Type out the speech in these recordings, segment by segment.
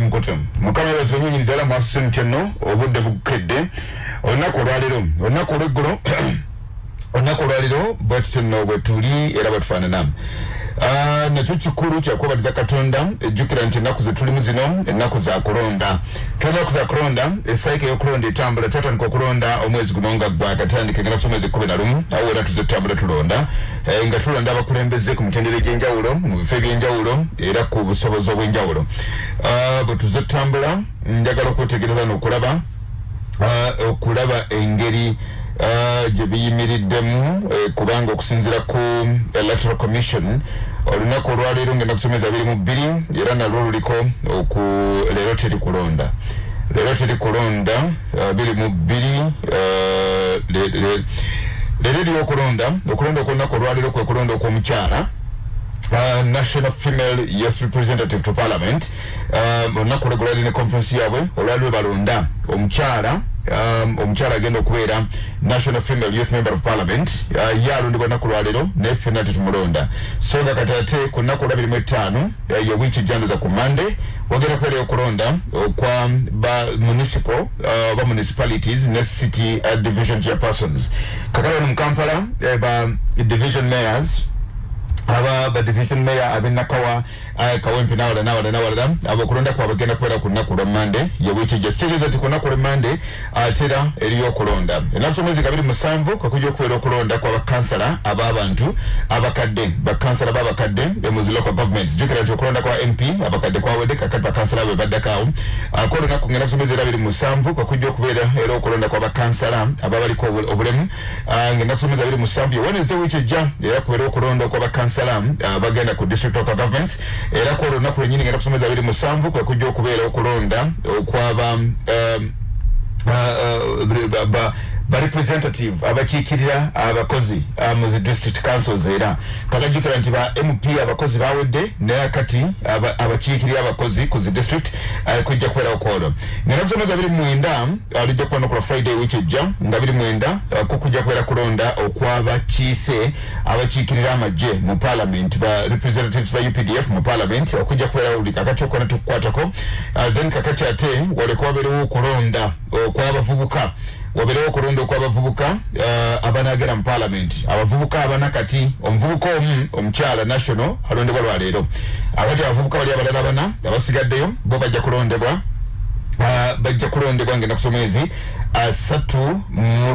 mukoto mukama yebaza banyonyini ddala mwasuse mutyenno obudde bukedde. Olunaku olwaliro olunaku olweggulo olunaku olwaliro bwetutyo nno bwetuli era bwetufaanana Uh, nakyo kikulu kyakwebaliza katonda ejjukira nti ennaku zetulimu zino ennaku za kulonda. Tulina ennaku za kulonda esaika y'okulonda etambula twatandika okulonda omwezi guno nga gwakatandika ngenda kusa omwezi kumi na lumu awo era tuze tutambula tulonda. Eh, nga tulonda abakulembeze ku mitendera egy'enjawulo mu bifo eby'enjawulo era ku busobozi obw'enjawulo. Uh, bwe tuze tutambula njagala okwetegereza n'okulaba uh, okulaba engeri uh, gye biyimiriddemu uh, kubanga okusinzira ku electoral commission olunaku olwaleero ngenda kusomeza abiri mu bbiri era nalwo luliko oku leero teri kulonda. Leero teri kulonda abiri mu bbiri leero eri okulonda okulonda okwolunaku olwaleero kwe kulonda okw'omukyala Uh, national female youth representative to parliament. Um, olunaku lwegulali ne conference yaabwe olwali balonda. Omukyala um, omukyala agenda okubeera national female youth member of parliament. Uh, ye alondebwa naku lwaleero naye ffenna tetumulonda so nga kati ate ku nnaku olwabirimu ettaano uh, yewiiki ejjanduza ku mande wagenda kubeerayo okulonda okwa ba municipal uh, ba municipalities ne city uh, division chairpersons. Kakala wano mu kampala uh, ba division mayors However, the division mayor, Abin Nakawa, kawempe nawala nawala nawala abo kulonda kwa bagenda kwera ku nnaku lwa mande. Yewiiki gye kitegeeza nti ku nnaku lwa mande. Atera eriyo okulonda ennaku omwezi kabiri musanvu kakujja okubeera okulonda kwa bakansala ab'abantu abakadde bakansala b'abakadde emuzi local governments jukira nti okulonda kwa mp abakadde kwawedde kakati bakansala be baddakaawo ko olunaku ngenda kusomeza era abiri musanvu kakujja okubeera era okulonda kwa bakansala ababaliko obulemu. Ngenda kusomeza abiri musanvu ye wednesday wiiki ejja era kubeera okulonda kwa bakansala bagenda ku district local governments era ku olunaku lwenyini ngenda kusomeza abiri musanvu kwe kujja okubeera okulonda okwaba um, uh, uh, barepresentative abakiikirira abakozi mu zi district councils era. Kakajjukira nti ba mp abakozi bawedde naye kati abakiikirira abakozi ku zi district kujja kubeera okwolwo ngenda kusomeza biri mwenda lijja kuba nokola friday wiki ejja nga biri mwenda kukujja kubeera kulonda okwabakiise abakiikirira amagye mu parliament ba representatives ba updf mu parliament okujja kubeera buli kakati okona tukukwatako then kakati ate waleka wabeerewo okulonda okwabavubuka wabeerewo okulonda okwabavubuka uh, abanagera mu parliament. Abavubuka abanakati omuvubuka omu omukyala national alondebwa lwaleero. Abati abavubuka bali abalala bana abasigaddeyo bo bajja kulondebwa Uh, bajja kulondebwa ngenda kusomezi asatu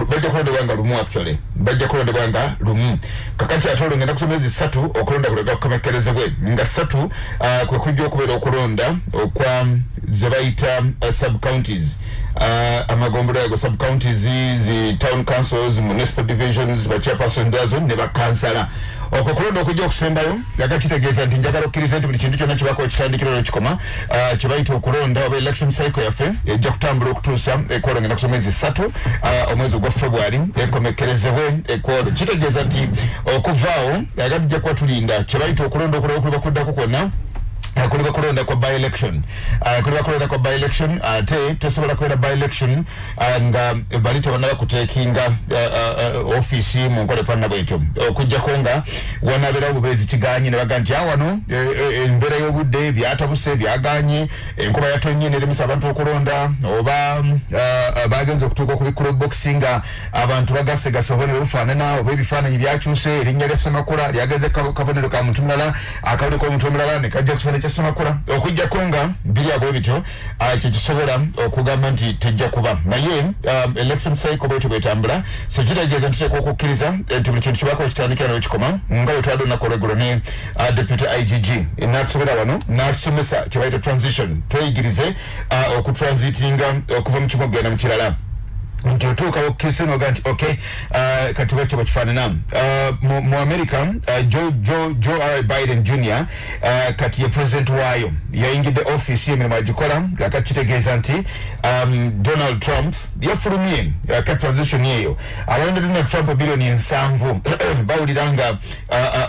bajja kulondebwa nga lumu actually. Bajja kulondebwa nga lumu. Kakati ate olwo ngenda kusomezi satu okulonda kulega kukomekerezebwe nga satu uh, kwe kujja okubeera okulonda okwa ze bayita uh, sub counties uh, amagombolo ago sub counties zi town councils municipal divisions bachairperson azo ne bakansala okwo kulonda okujja okusembayo yaga kitegeeza nti njagala okkiriza nti buli kintu kyonna kibako ekitandikiro lwekikoma uh, kyebayita okulonda oba election cycle yaffe ejja kutambula okutuusa ekwolo ngenda kusoma ezi ssatu uh, omwezi ogwa february ekomekerezebwe ekwolo kitegeeza nti okuvaawo yaga tujja kuba tulinda kyebayita okulonda okulaba okuliba kuddako kwonna kuli bakulonda kwa by election uh, kuli bakulonda kwa by election ate uh, tosobola kubeera by election uh, nga bali tebanaba kutekinga uh, uh, uh, ofisi mu nkola efaanana bwetyo. Okujjako uh, nga wanabeerawo bubeezi kiganye ne baga nti awano embeera e, e, y'obudde byatabuse byaganye enkuba yatonye neremesa abantu okulonda oba uh, bagenza okutuuka okubikula boxi nga abantu bagasegase obubonero bufaanana oba ebifaananyi byakyuse erinnya lya ssemakula lyageze kabonero ka muntu mulala akabonero k'omuntu omulala ne kajja kufaanana kyasemakula okujjako nga biri abwe bityo kyekisobola okugamba nti tejja kuba. Naye um, election cycle bwetyo bwetambula so kitegeeza ntuteeka okukkiriza nti buli kintu kibako kitandikira newekikoma nga wetwadde olunaku olweggulo ne uh, deputy igg natusobera wano natusomesa kyebayita transition. Tweyigirize uh, okutransitinga okuva mu kimu okugenda mu kirala okkiriza noga nti ok uh, kati bwekyo bwekifaanana uh, mu, mu america uh, joe, joe, joe r. Biden jr uh, kati ye president waayo yayingidde office emirimu agikola akakitegeeza kitegeeza nti um, donald trump yafulumye uh, kati transition eyo abalonda donald trump biliyoni ensanvu bawulira nga uh,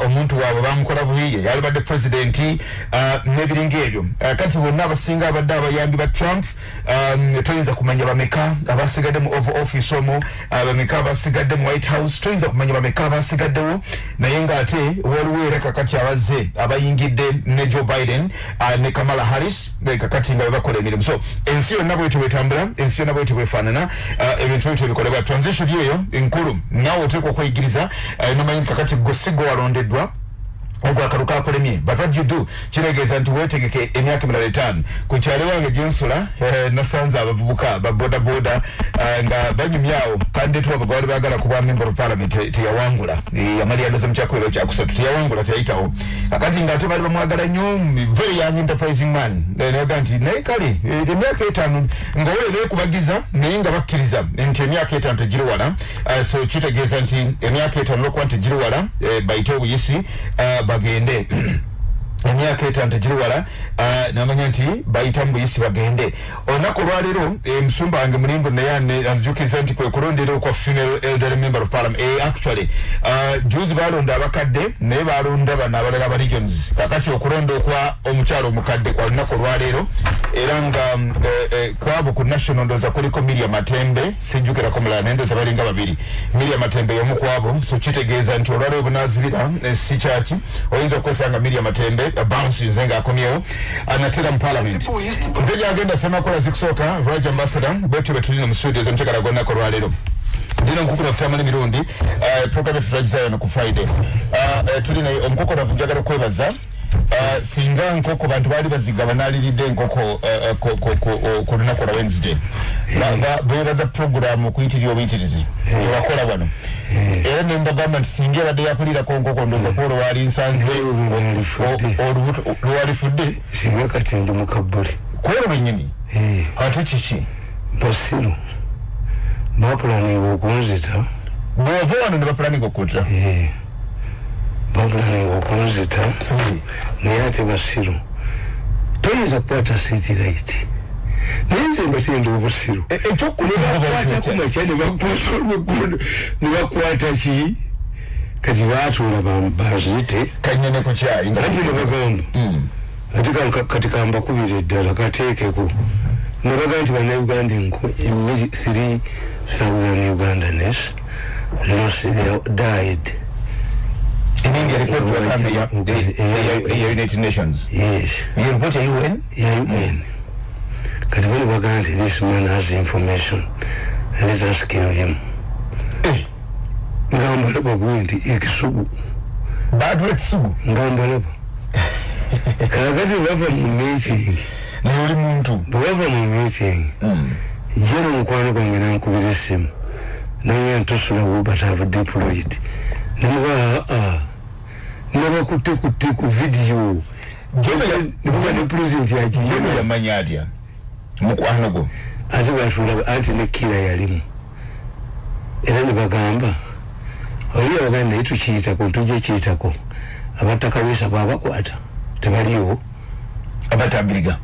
uh, omuntu waabwe bamukola bubi yalibadde president uh, nebiringa ebyo uh, kati bonna abasinga abadde abayambi ba trump um, toyinza kumanya bameka abasigaddemu oval office omwo uh, bameka basigadde mu white house toyinza kumanya bameka basigaddewo naye ngaate waliwo era kakati abazze abayingidde ne joe biden ne kamala harris kakati nga bebakola emirimu. So ensi yonna bwetyo bwetambula ensi yonna bwetyo bwefaanana ebintu bwetyo bikolebwa transition eyo enkulu nawe oteekwa okweyigiriza nomanyi kakati gwe si walondeddwa ogwakalu kakulemye but what you do? Kiregeeza nti wetegeke emyaka emirala etaano ku kyalo wange gyensula eh, nasanze abavubuka babodaboda uh, nga banyumyawo kandetuwa bagawali bagala kubwa member of parliament te- teyawangula ilo yamali tia wangula tia teyawangula teyayitawo kakati tuwa bali bamwagala nnyo mm, very young enterprising man. Eh, nayoga nti naye kale eh, emyaka nga weera ekubagiza naye nga bakkiriza nti emyaka etaano tegiri wala. So kitegeeza nti emyaka etaano lwokuba nti tegiri wala eh, bayite obuyisi bagende emyaka etaano tegiri wala uh, namanya nti bayita mu buyisi bagende. Olunaku olwaleero eh, musumba wange mulimbu naye anzijukiriza nti kwe kulondera kwa female elderly member of parliament eh, actually juzi balonda abakadde naye balonda bano abalala ba regions kakati okulonda okwa omukyalo omukadde kwa lunaku olwaleero era nga eh, eh, kwabo ku national ndoza kuliko miria matembe sijjukirako mulala naye ndoza balinga babiri. Miria matembe yomu kwabo so kitegeeza nti olwaleero bunazibira eh, si kyaki. Oyinza okwesanga miria matembe bounce nze ngaakomyewo anatera mu parliament. Nze gyagenda semakola zikusooka raj ambassador bwetyo betulina mu studio zomutekala gonnako olwaleero ndina omukukula kutamala emirundi eh, program efu turagizayono ku friday tulina omukokoravu njagala okwebaza Uh, singa nkoko bantu baali baziga banaliridde enkoko eh, eh, ku- ku- ku- oh, ku lunaku lwa wednesday. Ba- ba- bebaza program okuyitirira obuyitirizi. Ewakola wano. Era nembagamba nti singa ebadde yakulirako nkoko ndoza kuolo waali nsanze Olwalifudde. o- olubuto lwalifudde singa kati ndi mukabuli kwolwo lwennyini Eh, ate kiki? Basiru bapulaninga okunzita. Bwova wano ne bapulaninga okutta eh, bapulaninga okunzita naye ate basiru. Toyinza kukwata siiti raiti naye nze mbatenda obusiru nebakwata kumakya nebakwata olwegundo nebakwata ki kati batuula ba- bazite. Kanyene ku kyayi nga- anti nebagamba Mm. ate ka- kati kambakubira eddala kateekeko nebaga nti bannayuganda enko emiri 3000 ugandanes lost their died iningi ripoti ya kambi ya- Okay. ya- ya- ya united nations. Yes. Iyo ripoti ya un ya un kati bali bagaa nti this man has information. Let us kill him. Eh, nga mbalaba bwe nti ekisugu batula ekisugu nga mbalaba kakati bava mu meeting naye oli muntu bwe bava mu meeting Mm. jero mukwano gwange nankubira essimu naye ntosula but have deployed. Nemuga aa nabakutekutte ku vidiyo Jeno ya- nemuga ne president jeno yagiyema yamanya atya mukwano gwo ate batulaba anti ne kira yalimu era ne bagamba. Oli abaganda naye tukiyitako ntujja kiyitako abatta kaweesa babakwata tebaliwo abatambiriga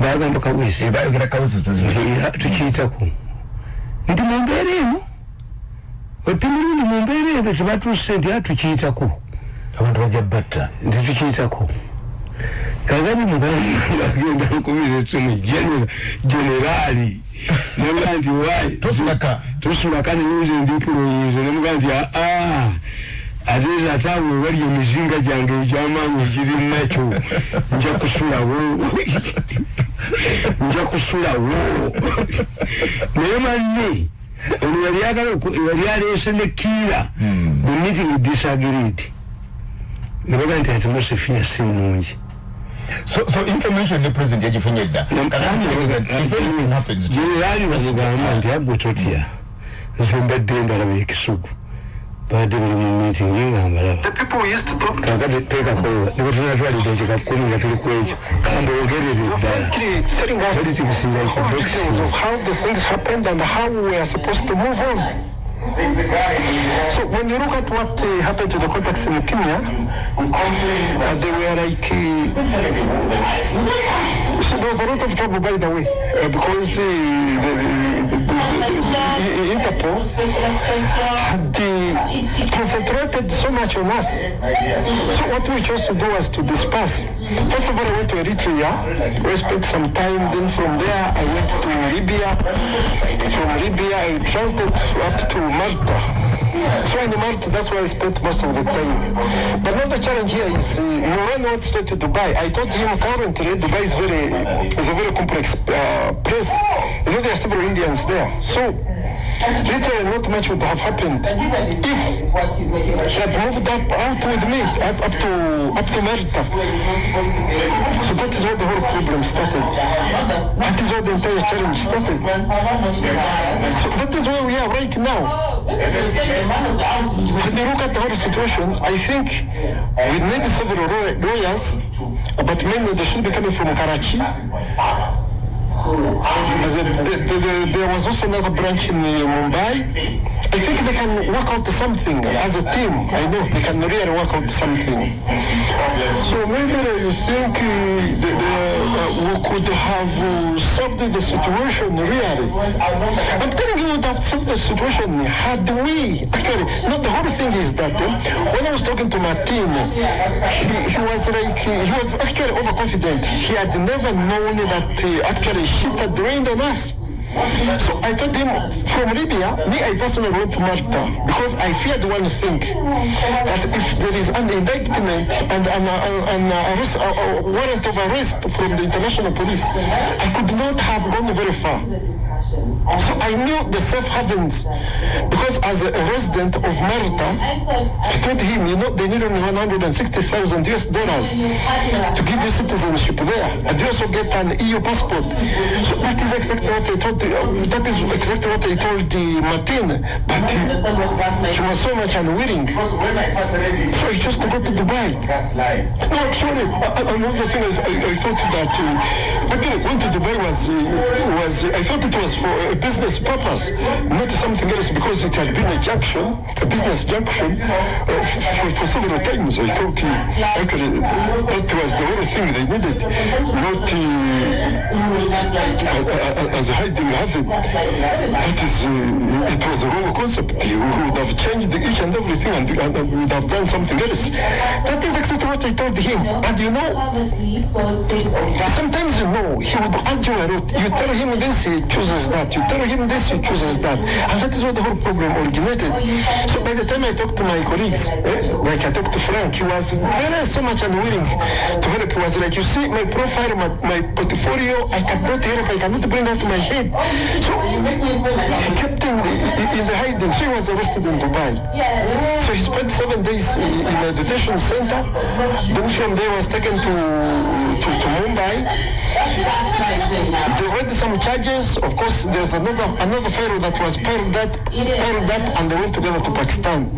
bagamba kaweesa bayogera kawesi nti era tukiyitako nti mumbeera eno. Otti mirundi mumbeera eno. Tebatuuse nti a tukiyitako abantu bajja batta. Nti tukiyitako. Kagani muganda nkubira esimu generaali nemuga nti wayi tosulaka. Neyuza endipuloyinza nemuga nti aa ate ate awo webali emizinga gyange egyamaanyi egiri nakyo. Nja kusulawo nja kusulawo naye manne ono yali aleese ne kiira the meeting disagreed nebaga nti atmosphere si nungi. So so information ne president yagifunye dda generali bagamba nti agwe totya nze mbadde mbalaba ekisugu badde bali mu meeting nga mbalaba The people we used to talk. Kakati teekakolola ne bwetunatwalidde ekika kkumi nga tuli ku ekyo kambogerere eddala actually telling us Politics is like whole boxing. details of how the things happened and how we are supposed to move on. So when you look at what uh, happened to the contacts in Kenya, uh, they were like, uh, so there was a lot of trouble by the way, uh, because uh, the, the, the, the, the Interpol had concentrated so much on us. So what we chose to do was to disperse. First of all, I went to Eritrea, I spent some time. Then from there, I went to Libya. From Libya, I transit up to Malta. So in Malta, that's where I spent most of the time. But now the challenge here is uh, Moran wants to to Dubai. I told him currently Dubai is very is a very complex uh, place. There are several Indians there. So literally not much would have happened if she had moved up out with me up, up to up to Malta. So that is where the whole problem started. That is where the entire challenge started. So that is where we are right now. When you look at the whole situation, I think we need several law- lawyers, but mainly they should be coming from Karachi. The- the- the- the- there was also another branch in uh, Mumbai. I think they can work out something as a team. I know they can really work out something. So maybe you think uh, the, uh, we could have uh, solved the situation really. I'm telling you that solved the situation had we actually. Not the whole thing is that uh, when I was talking to Martin, he, he was like he was actually overconfident. He had never known that uh, actually shit had rained on us. So I told him from Libya, me I personally went to Malta because I feared one thing that if there is an indictment and an, uh, an arrest, uh, uh, warrant of arrest from the international police, I could not have gone very far. So I knew the safe havens because as a resident of Malta, I told him, you know, they need only 160,000 US dollars to give you citizenship there. And you also get an EU passport. So that is exactly what I told, uh, that is exactly what I told uh, Martin. But uh, he was so much unwilling. So he just to go to Dubai. No, actually, uh, another thing is I, I thought that uh, actually going to Dubai was, was I thought it was for a business purpose, not something else because it had been a junction, a business junction uh, for, several times. I thought uh, actually that was the only thing they needed, not uh, uh, uh, as a hiding haven. That is, uh, it was a wrong concept. You would have changed each and everything and, and, and would have done something else. That is exactly what I told him. And you know, Sometimes you know, he would argue a lot. You tell him this, he chooses that. You tell him this, he chooses that. And that is where the whole problem originated. So by the time I talked to my colleagues, eh, like I talked to Frank, he was very so much unwilling to help. He was like, you see, my profile, my, my portfolio, I cannot help, I cannot bring that to my head. So he kept him in, the hiding. So he was arrested in Dubai. So he spent seven days in, a detention center. Then from there was taken to, to, to Mumbai. They read some charges. Of course, there's another another fellow that was piled up, piled up, and they went together to Pakistan.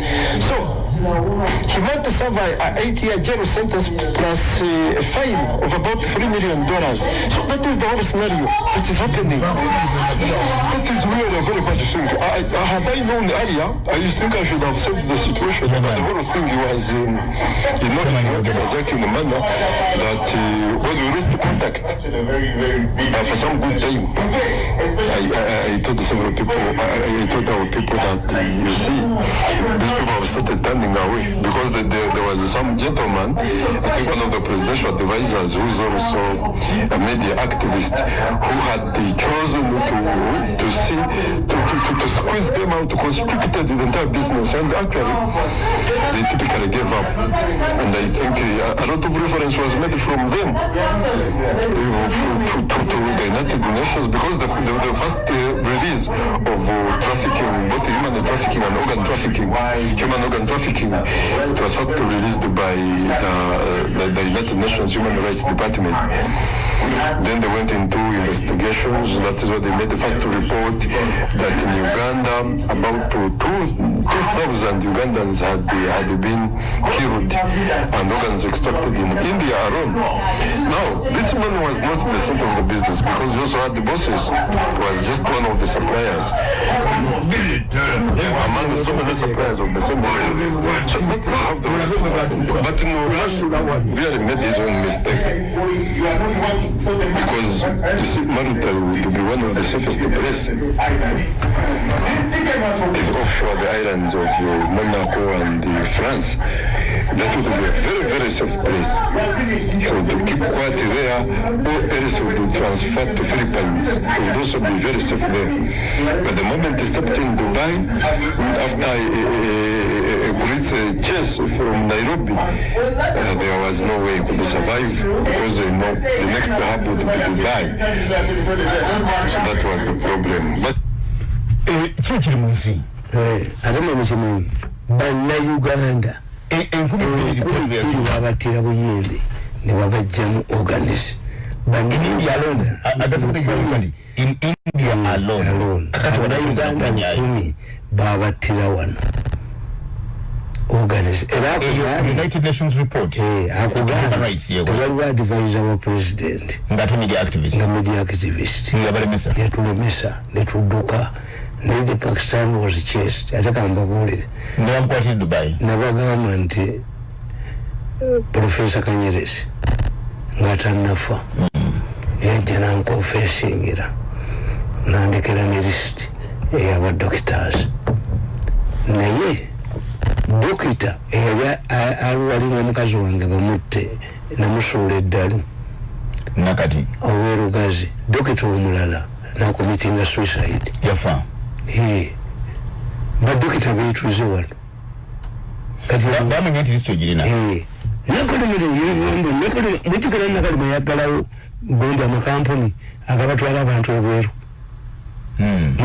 So he might serve a, a eight-year jail sentence plus uh, a fine of about three million dollars. So that is the whole scenario that is happening. That is really a very bad thing. I, I, had I known earlier, I think I should have saved the situation. But the whole thing was, um, you know, it was in a manner that uh, when we reached contact uh, for some good time, I, I, I told several people, I, I told our people that, uh, you see, these people have started turning away because the, the, there was some gentleman, I think one of the presidential advisors who is also a media activist who had chosen to to see, to, to, to, to squeeze them out, to constrict the entire business. And actually they typically gave up. And I think uh, a lot of reference was made from them. To, to, to the United Nations because the, the, the first uh, release of uh, trafficking, both human trafficking and organ trafficking, human organ trafficking, it was first released by the, the, the United Nations Human Rights Department. Then they went into investigations. That is why they made the first report that in Uganda about two, two, 2,000 Ugandans had, had been killed and organs extracted in India alone. Now, this man was not the center of the business because he also had the bosses. He was just one of the suppliers. Among so many suppliers of the same business. That's how the really made his own mistake. Because see, Maruta to be one of the safest places is offshore the islands of uh, Monaco and uh, France. That would be a very, very safe place. So to keep quiet there, or else would be transferred to Philippines. It would also be very safe there. But the moment they stepped in Dubai, after uh, chase from Nairobi, uh, there was no way he could survive because you know, the next hub would be Dubai. So that was the problem. But kiki kiri mu nsi Eh, ate mwe bannayuganda enkumi bbiri ne babajjamu organis India alone. Abannayuganda lukumi babattira wano organis era Eyo akugambye united nations report. Eh, Human akugambye rights, yewe. tewaliwo advisor wa president. Nga ate media activist. Nga media activist. Yabalemesa yatulemesa netudduka naye the pakistan was chased. Ate kambabuulire nebamukwatire dubai. Nabagamba nti eh, profesa kanyerezi nga tannafa yajja nankonfesingira nandekera ne lisiti eyabadokitars naye dokita eyali alwalinga mukazi wange bamutte namusuula eddalu nakati owerugazi dokita omulala nakomitinga suicide yafa Eh, badokita betuze wano kati Ba- bamenya nti lisito girina mujukira nakalima yaggalawo gondi amakampuni agabatwala abantu ebweru Hmm.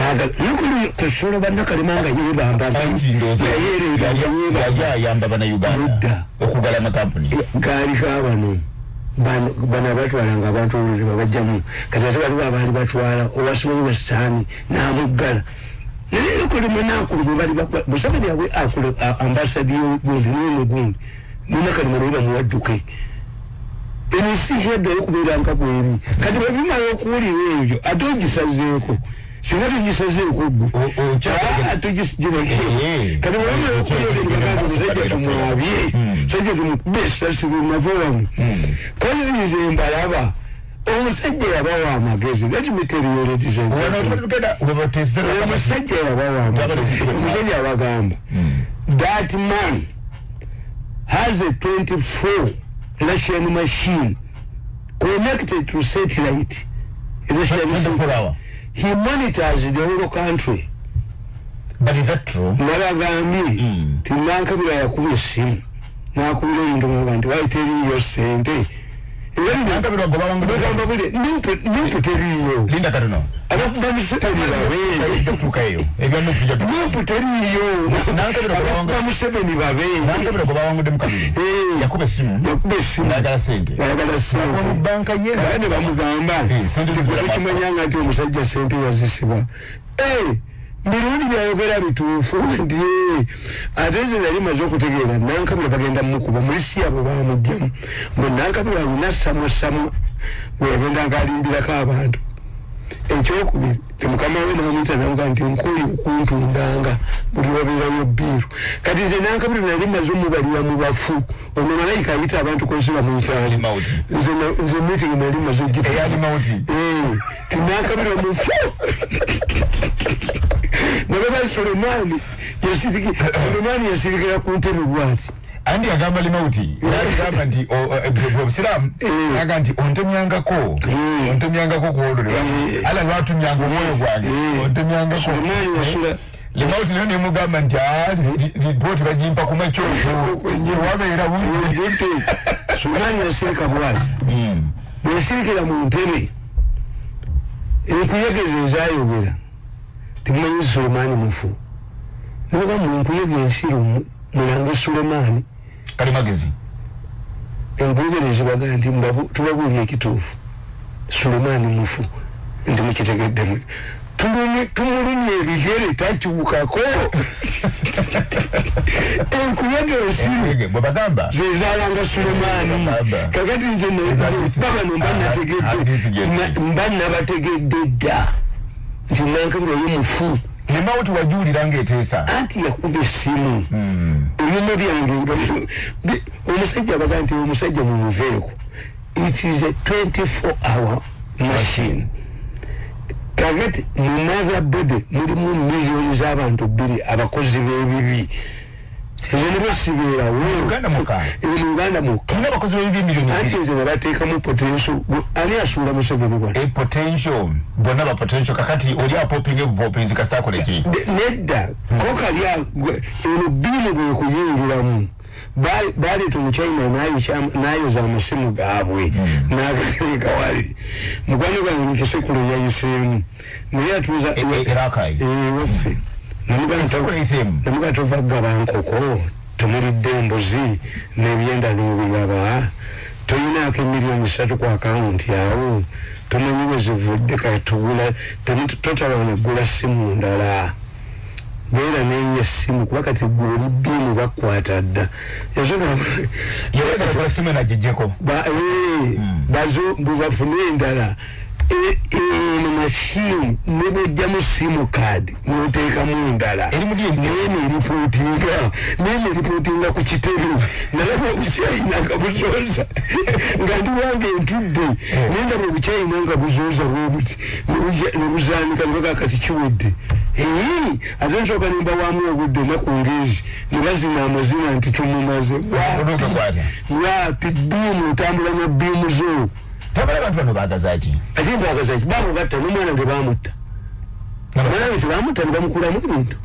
tesobola bannakalima nga yebamba anti ndowooza yali ayamba bannayuganda Nedda. okugala amakampuni gaali kabano bano. Bano abatwalanga abantu olulimi babajjamu kati ate waliwo abaali batwala owasimanyi wasitaani n'amuggala naye ekolema nakuluma bali bakwa- museveni awe akule ambasadi yogundi nene gundi ninakalima naye bamuwadduke ensi kyaddayo okubeeranga bweri. Kati webimala okuwulira ebyo ate ogisazeeko singa togisazeeko gwe O- o- kya- Ah, togisigireko Eh, kati webimala okuwulira ebyo bagamba musajja tumwabye musajja tumukube esasi lunava wano kozize mbalaba omusajja yabawa amagezi tugenda webatesera omusajja yabawa amagezi omusajja abagamba that man has a 24 russian machine connected to satellite. Russian 24 hour he monitors the whole country. But is that true? Nabagambye tinankabira yakuba essimu. Nakubira omuntu nga nti waiteriyo sente nankabirwa gobawangu bagamba bule nupu teriyo linda katono abakuba museveni babeere tutukaeyo ebya nupu ja nupu teriyo Nankabira gwe abakuba museveni babeere nankabirwa gobawangudde mu kabiri Eh. yakuba essimu yakuba essimu nagala sente ayagala mu sente banka ye kale ne bamugamba Eh, sente zizibira banka. tekimanyanga nti omusajja sente yazisiba mirundi byayogera bituufu nti eh, ate nze nali maze okutegeera nankabira bagenda mukuba mulisi abo bamugjamu bwe nankabira alina samwasamwa bwe yagendanga alimbirako abantu. Ekyokubiri temukama we namwita namuga nti nkuli okuntundanga buli wabeerayo biiru kati nze nankabira nali maze omubalira mu bafu ono malayika ayita abantu konsi bamuyitaani nze meeting nali maze eyali mauti tinakabira omufu nabaga sulemani sulemani yasirikira ku ntebe bwati. Andi agamba limauti agamba nti obusiramu Eh. aga nti ontemyangako Eh. ontemyangako kuolole Eh. ala lwatumyanga omwoyo gwange Eh. ontemyangako. Limauti nayo nemugamba nti "Ah, lipooti bagimpa ku makyoko wabeera bungi ente sulemani yasirika bwati. Yasirikira mu ntebe enkuyegeza ezayogera temumanyi sulemani mufu. Nabaga munkuyega ensiru mulange sulemani. Kali magezi. Enkuyegera zibaga nti tubabuulya ekituufu. Sulemani mufu. Nti mukitegedde mu- tulumi- tumulumya ebigere takyukako enkuyega ensiru Ege, bwe bagamba. zezalanga sulemani. Baba. kakati nze Ezalisa. babano mba Ah, ah, nategedde ah, na- mba nabategedde dda nti nankabira ye mufu. Limauti wajuulira ngaeteesa anti yakuba essimu. Ebyuma byange nga bi- omusajja abaga nti omusajja mumuveeko it is a 24 hour machine. Kakati mu mother body mulimu miliyoni z'abantu bbiri abakozi b'ebibi ezo ne basibeerawo Uganda mukaaga. Eh, mu uganda mukka tulina abakozi b'ebibi miliyoni anti bbiri nze ne bateekamu potential. Ani asuula museveni e bonna ba potential. Kakati oli apopinga ebupopinzi kasita akola ki De- nedda. Ko kalya eno bimu bwe kuyingiramu. Ba- baleeta omuchina nayoza- amasimu gaabwe. Nagagaleka wali. Mukwano gwange nkisekulo yayiseemu naye atuuza E- e- erakayi waffe Ensekulu eyiseemu namuga tova kugaba nkoko temulidde embuzi n'ebyenda n'obigaba toyinaako emiliyoni satu ku akawunti awo tomanyi bwe zivudde katugula totawana gula simu ndala. Beera neye essimu kuba kati gwoli bimu bakwata dda. Yawega kola simu enagijjeko bafune endala eno mashini nebojjamu simu kadi noteekamu endala Eri mu DMP? naye neripootinga naye neripootinga ku kitebe nalaba obucyayina nga buzooza nga ndi wange entudde naye ndaba obucyayina nga buzooza bwebuti nebuzanika nebaga kati kiwedde eyi ate nsooka nimba waamu obudde enaku ngezi ne bazina amazina nti tumumaze Oluuka kwata. wapi biimu otambula na biimu zo tabala abantu bano baagazaki ate mbagazaki bamugatta nomwana nge bamutta mwana we tebamutta nebamukulamu ebintu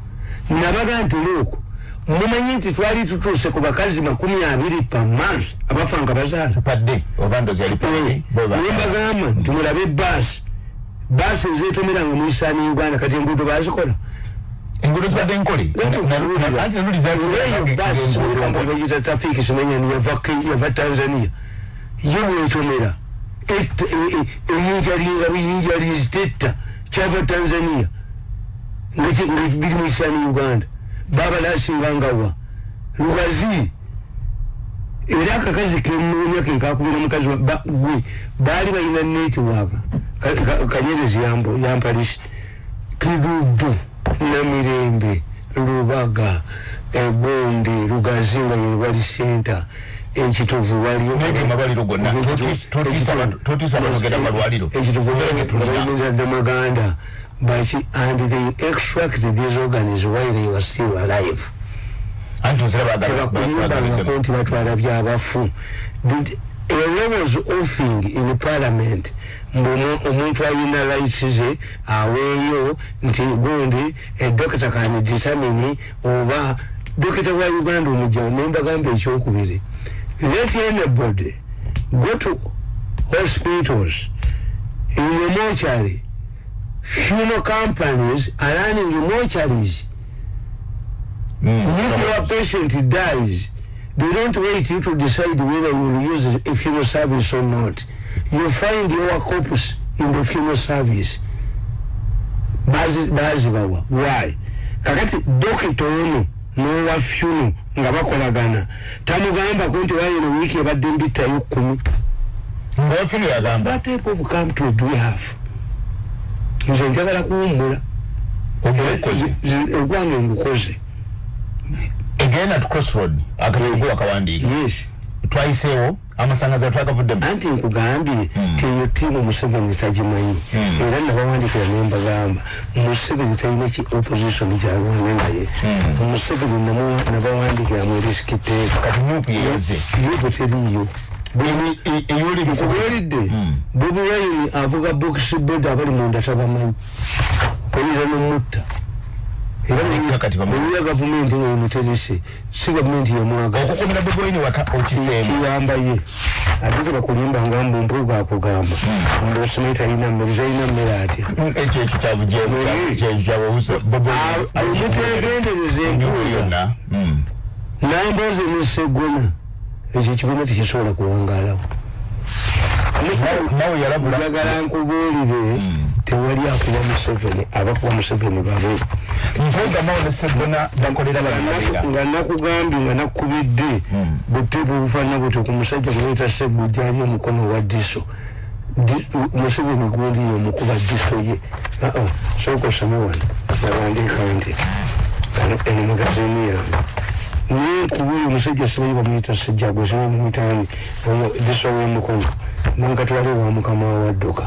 nabaga nti luuku mumanyi nti twali tutuuse ku bakazi makumi abiri pamansi abafa nga bazaala padde oba ndozi yali padde nembagamba nti mulabe baasi baasi ezetomeranga mu isaani uganda kati enguudo bazikola enguudo zibadde nkole anti naluli eyo bagita trafiki simanyani yava tanzania yo bwetomera eyinjalinga buyinjalizi tetta kyava tanzania nga biri mu isaani uganda babalasinganga lugazi era akakazi kemunya kekakubira mukazi gwe baali balina netiwaka kanyerezi yampalisi kidudu namirembe lubaga egondi lugazi nga yewali senta ekitovu amalwaliro gonna totiisa abantu genda malwaliro. ekitovuddamaganda baki and they extract these organs while they were still alive. Anti tebakulimbangako nti batwala byabafu. A law was offing in parliament. Omuntu alina rights ze aweeyo nti gundi edokita kani determine oba dokita wa uganda omujjawo nembagamba ekyokubiri let anybody go to hospitals. In the mortuary. Funeral companies are running mortuaries. If your patient dies they don't wait you to decide whether you will use a funeral service or not. You find your corpus in the funeral service. Bazibawa why? Kakati dokita ono nowa funeral nga bakolagana. Tamugambako nti wayino wiiki ebadde mbittayo kumi ngaofino yagamba. What type of country do we have? Nze njagala kuwummula. Ogwange ngukoze. Egenda tu crossroad akatugula kawandiika yes. Twayiseewo amasangaza twagavuddemu anti nkugambye teyo tiimu museveni tagimanyi era nabawandikira nembagamba museveni talina ki opposition gyalwane naye museveni nabawandikira mu riskiteeka kati nuupu yeyaze yobo teriyo eyoli kubeeridde bobi wayini avuga bokisi bod abali munda tabamanyi oyinza nomutta kati. Era gavumenti nga yemuterese si gavumenti yemwaga okukomera bobwini waka okiseemu kiyamba ye. Ate tebakulimbanga mbu mpuga akugamba mbu osimayi talina mmere talina mmere atya ekyo ekyo omutegendereza empuga yonna namboze nesegona ekyo kibiina tekisobola kuwangalawo nawe yalabula njagala nkubuulire tewali akuba museveni abakuba museveni babe. Nga nakugambye nga nakubidde buteebu obufaanana butyo ku musajja kuleeta seggu gyali omukono wa diso. Di- museveni gundi yomukuba diso ye. Aa sooka osome wano. Nawandiika nti eno magazini yange. Naye kuba oyo omusajja sibayi bamuyita sejjago sibamuyitani oyo diso w'emukono nankatwale wa mukama wa wadduka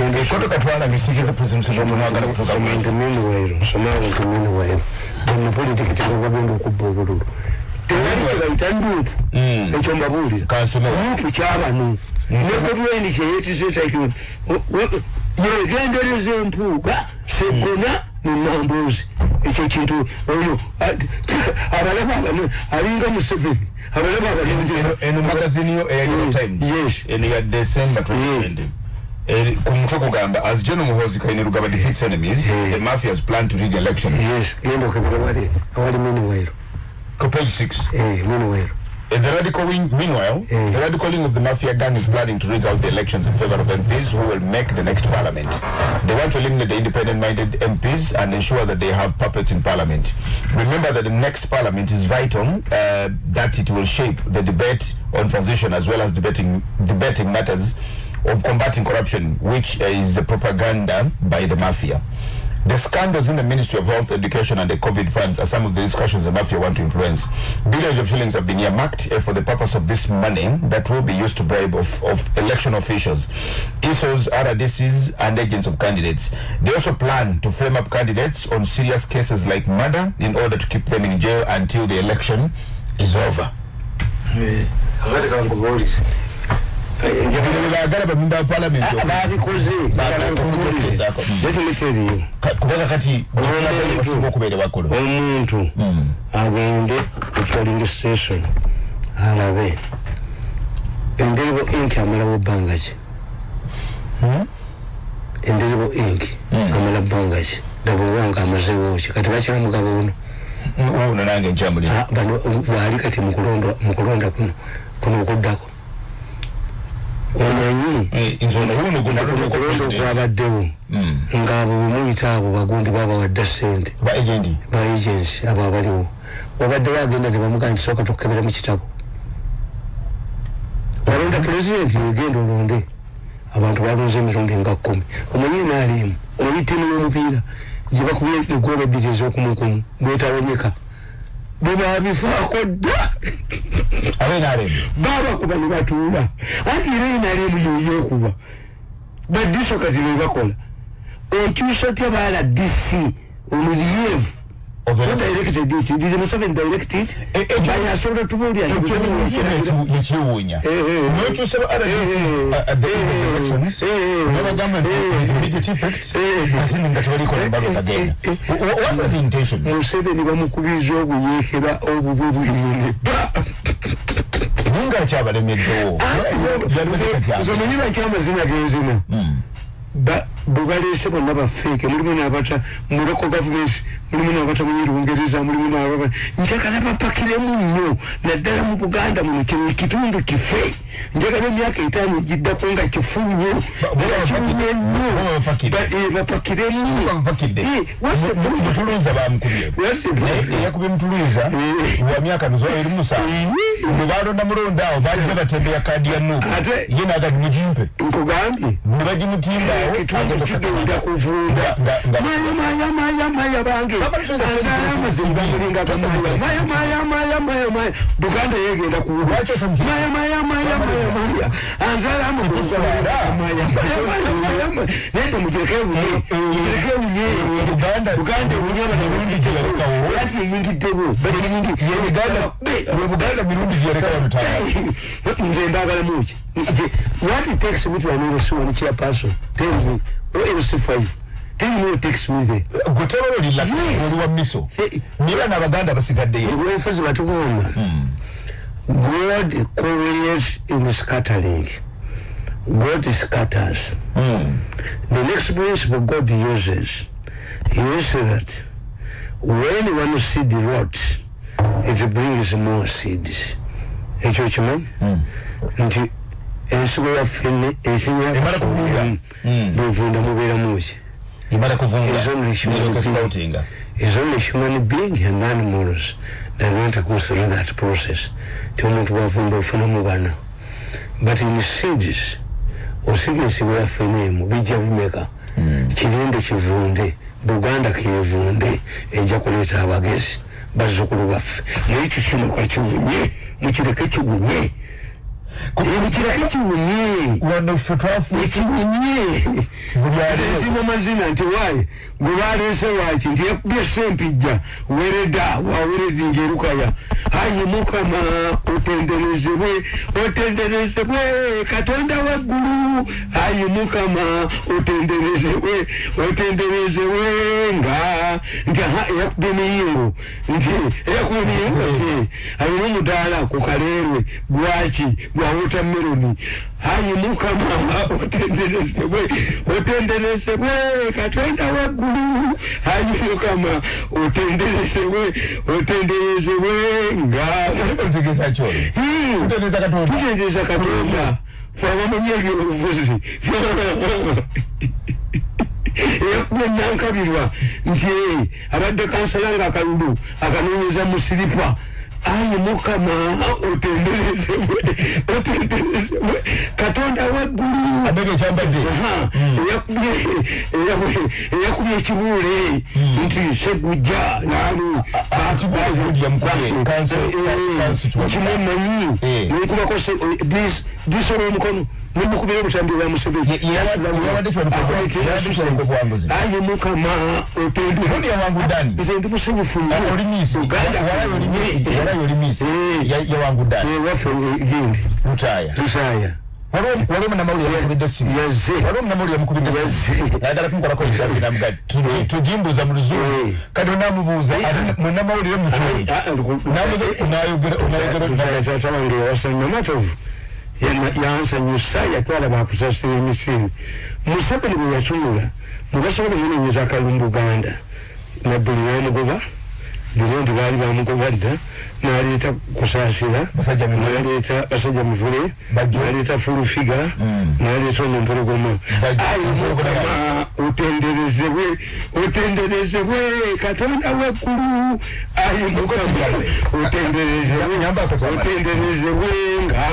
ekoto katwala ngesikiza president museveni mwagala kutuuka ku somanti minuwairo somanti minuwairo bonna politika tebabagenda okubba obululu tewali kyebayita nduupu ekyo mbabuulira nduupu kyabano nekotweni kyeyetisetaki yegendereza empuuga segona munambuuzi ekyo kintu oyo abalaba abano alinga museveni abalaba eno magazini yo eya New York Times Yes. eno ya december 2020 eri ku mutwe kugamba as general muhozi kainerugaba defeats enemies the mafias plan to rig the election yes genda okebera wali awali minuwairo ku page 6 minuwairo In the radical wing, meanwhile, Mm. the radical wing of the mafia gang is planning to rig out the elections in favor of MPs who will make the next parliament. They want to eliminate the independent-minded MPs and ensure that they have puppets in parliament. Remember that the next parliament is vital, uh, that it will shape the debate on transition as well as debating debating matters of combating corruption, which is the propaganda by the mafia. The scandals in the Ministry of Health, Education and the COVID funds are some of the discussions the mafia want to influence. Billions of shillings have been earmarked uh, for the purpose of this money that will be used to bribe of, of election officials, ESOs, RDCs and agents of candidates. They also plan to frame up candidates on serious cases like murder in order to keep them in jail until the election is over. Bagala bamemba ba parliament babikoze kubanga kati basinga okubeera bakulu omuntu agende polling station alabe enderibo inki amalawo bbanga ki enderibo inki amala bbanga ki dabowa nga amazeewo ki kati bakyamugaba ono ono nange nkyamulira Ah, bano waali kati mukulonda mukulonda kuno kuno okuddako omanyi? Mukulonda gunalonda okwabaddewo. Ng'abo bemuyita abo bagundi babawadda sente ba agency? Abo abaliwo. Wabadde bagenda ne bamugaa nti sooka tukebera mu kitabo. Walonda pulezidenti egenda olonde. Abantu balonze emirundi nga kkumi omanyi naalimu omanyi ttiimu y'omupiira? Gye bakubye egoola ebbiri ez'okumukumu bwetawonyeka bwe babifaako dda babakuba ne batuula anti era enalimu yeyokuba badiso kati bebakola okyusa otya baala dc omulievu directed it did Museveni direct it Eh, eh, Bali asobola tubuulira nti Museveni yakiragira. yekyewuunya Eh, eh. nokyusa ba Eh, at the eh, elections eh, nebagamba nti eh, with immediate effects eh, ate nga tebalikola embaga kagenda eh, what was the intention? Museveni bamukubiriza obuyeekera obubwe buyine naye nga akyabalemeddewo zomanyi bakyamazina genzina Ba- bwe baleese bonna bafeeke mulimu n'abata mu local governments mulimu n'abata mu lungereza mulimu n'ababa njagala bapakiremu nnyo naddala mu buganda muno kino kitundu kife njagala emyaka etaano egiddako nga nnyo kifunye nnyo Baba bapakire. Ba- eh, bapakiremu Eh, mutuluza bamukubye mutuluza Eh. wa myaka mizo eri musanvu balonda mulonda awo bajja batembeya kaadi ya nuupu Ate- ye nagati mugimpe nkugambye ne bagimutimbawo ekitundu kigenda kuvunda maya maya maya maya bange mulinga gamaya maya maya maya maya maya buganda yegenda kuwuga Lwaki osomye? maya maya maya maya maya anzala mulinga gamaya maya maya maya maya nende mugireke bunye mugireke bunye Buganda buganda bunye bana mirundi gyeyalekawo ati eyingiddewo bali yingi ye buganda mirundi gyeyalekawo lutaano nze mbagala muki what it takes me to an LC one chairperson? Tell me. Or LC five tell me what takes me there. Gwe tebalolira Yes. wa miso. Niba n'abaganda basigaddeyo ebyobufuzi batugamba god correlates in scattering god scatters. The next principle god uses is that when one seed rots it brings more seeds ekyo kimanyi nti ensigo yaffe Emala kuvunda. bwevunda mubeeramu ki Is only human being. and animals that want to go through that process. Ti omuntu bwavunda ofunamu bana. But in seeds osiga ensigo yaffe neemu bijja bimeka. Kirinde kivunde buganda kevunde ejja kuleeta abagezi bazzukulu baffe. Naye kikino kakiwunye mukireke kiwunye ekirake kiwunye wano ffe buli aleero zino mazina nti waayi gwe baleese waki nti yakubye sempijja wereda waweredinga erukaya ayi mukama otenderezebwe otenderezebwe katonda waggulu ayi mukama otenderezebwe otenderezebwe nga nti aha eyakubye miyingo nti eyakubye miyingo nti alina omudaala ku kaleerwe gwaki gwa wotameroni ayi mukama otenderezebwe otenderezebwe katonda waggulu. Ayi mukama otenderezebwe otenderezebwe nga. Tutendereza katonda fe abamanyi ebyobufuzi eyakubye nankabirwa nti abadde kansala nga akalulu akanoonyeza mu siripa ayi mukama otenderezebwe otenderezebwe katonda waggulu. Eyakubye- eyakubye ekibuule nti segujja nani? Kanso- kanso kibuule. kimumanyi? Eh. nekubako disola omukono nemukubira obutambi bwa museveni Ye- ye- yawadde kiwanuka- yawadde kiwanuka buwanguzi. ayi mukama otendere Ubundi yawangudde ani? nze ndi musanyufu nnyo. oli miisi Uganda walayo oli miisi Eh, walayo oli miisi Eh. Ya- yawangudde ani eh, waffe eh, gindi lutaaya lusaya waliwo munamawulire yamukubidde esimu yaze waliwo munamawulire yamukubidde esimu Yazze. nayagala kumukolako ekisainamuga tugimbuuza mu luzungu Eh. kati onamubuuza ate munamawulire muzungu tata wange yawasanya matovu yansanyusa yatwala bakusasira emisini museveni bwe yatunula mubasobola omunenyeza akalumbuganda nabbuli namugoba birondi baali bamugoba dda naleeta kusaasira naleeta basajja mivule naleeta fulufiga naleeta onompologoma ayi mukama otenderezebwe otenderezebwe katonda waggulu. Ayi mukama otenderezebwe otenderezebwe nga